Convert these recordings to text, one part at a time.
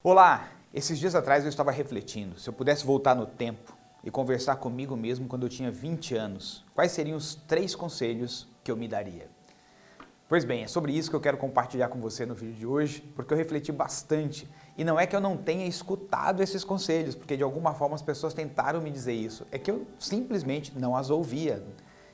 Olá! Esses dias atrás eu estava refletindo, se eu pudesse voltar no tempo e conversar comigo mesmo quando eu tinha 20 anos, quais seriam os três conselhos que eu me daria? Pois bem, é sobre isso que eu quero compartilhar com você no vídeo de hoje, porque eu refleti bastante. E não é que eu não tenha escutado esses conselhos, porque de alguma forma as pessoas tentaram me dizer isso, é que eu simplesmente não as ouvia,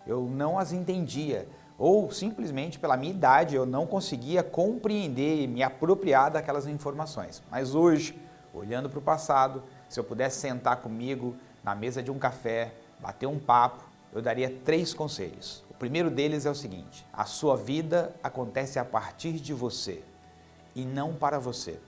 eu não as entendia ou simplesmente pela minha idade eu não conseguia compreender e me apropriar daquelas informações. Mas hoje, olhando para o passado, se eu pudesse sentar comigo na mesa de um café, bater um papo, eu daria três conselhos. O primeiro deles é o seguinte, a sua vida acontece a partir de você e não para você.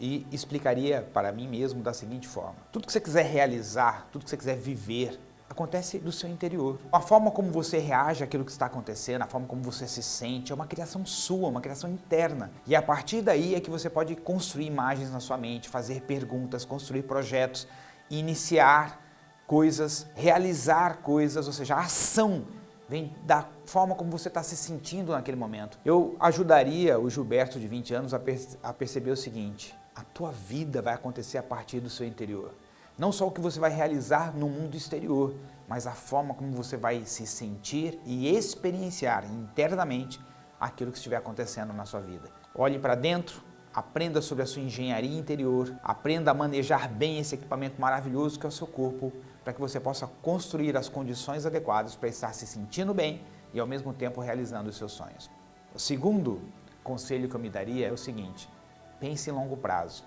E explicaria para mim mesmo da seguinte forma, tudo que você quiser realizar, tudo que você quiser viver, acontece do seu interior. A forma como você reage àquilo que está acontecendo, a forma como você se sente, é uma criação sua, uma criação interna. E a partir daí é que você pode construir imagens na sua mente, fazer perguntas, construir projetos, iniciar coisas, realizar coisas, ou seja, a ação vem da forma como você está se sentindo naquele momento. Eu ajudaria o Gilberto de 20 anos a, a perceber o seguinte, a tua vida vai acontecer a partir do seu interior. Não só o que você vai realizar no mundo exterior, mas a forma como você vai se sentir e experienciar internamente aquilo que estiver acontecendo na sua vida. Olhe para dentro, aprenda sobre a sua engenharia interior, aprenda a manejar bem esse equipamento maravilhoso que é o seu corpo, para que você possa construir as condições adequadas para estar se sentindo bem e ao mesmo tempo realizando os seus sonhos. O segundo conselho que eu me daria é o seguinte, pense em longo prazo.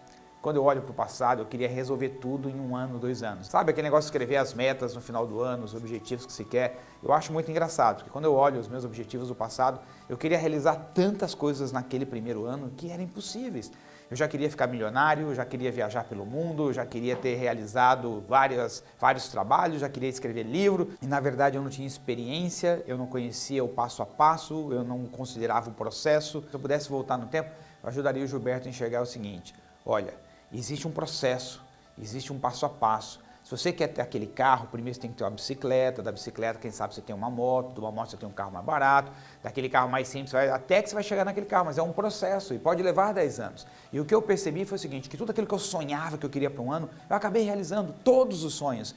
Quando eu olho para o passado, eu queria resolver tudo em um ano, dois anos. Sabe aquele negócio de escrever as metas no final do ano, os objetivos que se quer? Eu acho muito engraçado, porque quando eu olho os meus objetivos do passado, eu queria realizar tantas coisas naquele primeiro ano que eram impossíveis. Eu já queria ficar milionário, já queria viajar pelo mundo, já queria ter realizado várias, vários trabalhos, já queria escrever livro e na verdade eu não tinha experiência, eu não conhecia o passo a passo, eu não considerava o processo. Se eu pudesse voltar no tempo, eu ajudaria o Gilberto a enxergar o seguinte, olha, existe um processo, existe um passo a passo. Se você quer ter aquele carro, primeiro você tem que ter uma bicicleta, da bicicleta, quem sabe você tem uma moto, de uma moto você tem um carro mais barato, daquele carro mais simples, até que você vai chegar naquele carro, mas é um processo e pode levar 10 anos. E o que eu percebi foi o seguinte, que tudo aquilo que eu sonhava que eu queria para um ano, eu acabei realizando todos os sonhos,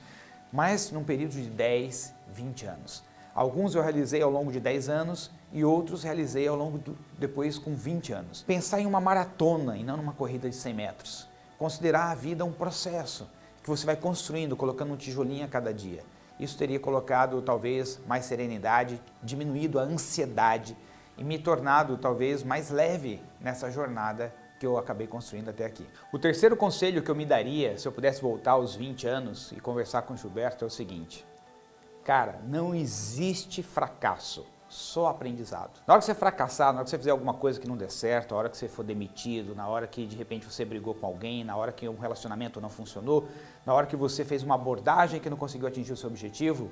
mas num período de 10, 20 anos. Alguns eu realizei ao longo de 10 anos e outros realizei ao longo do, depois com 20 anos. Pensar em uma maratona e não numa corrida de 100 metros considerar a vida um processo que você vai construindo, colocando um tijolinho a cada dia. Isso teria colocado talvez mais serenidade, diminuído a ansiedade e me tornado talvez mais leve nessa jornada que eu acabei construindo até aqui. O terceiro conselho que eu me daria se eu pudesse voltar aos 20 anos e conversar com o Gilberto é o seguinte, cara, não existe fracasso só aprendizado. Na hora que você fracassar, na hora que você fizer alguma coisa que não der certo, na hora que você for demitido, na hora que de repente você brigou com alguém, na hora que um relacionamento não funcionou, na hora que você fez uma abordagem que não conseguiu atingir o seu objetivo,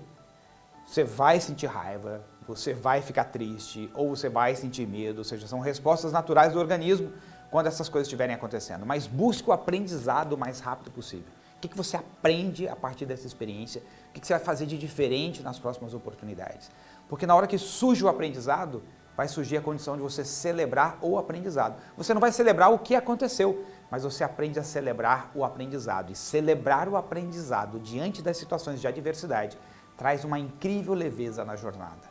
você vai sentir raiva, você vai ficar triste ou você vai sentir medo, ou seja, são respostas naturais do organismo quando essas coisas estiverem acontecendo. Mas busque o aprendizado o mais rápido possível. O que, você aprende a partir dessa experiência? O que, que você vai fazer de diferente nas próximas oportunidades? Porque na hora que surge o aprendizado, vai surgir a condição de você celebrar o aprendizado. Você não vai celebrar o que aconteceu, mas você aprende a celebrar o aprendizado. E celebrar o aprendizado diante das situações de adversidade traz uma incrível leveza na jornada.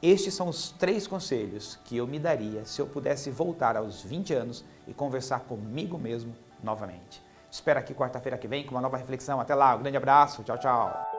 Estes são os três conselhos que eu me daria se eu pudesse voltar aos 20 anos e conversar comigo mesmo novamente. Espero aqui quarta-feira que vem com uma nova reflexão. Até lá, um grande abraço, tchau, tchau.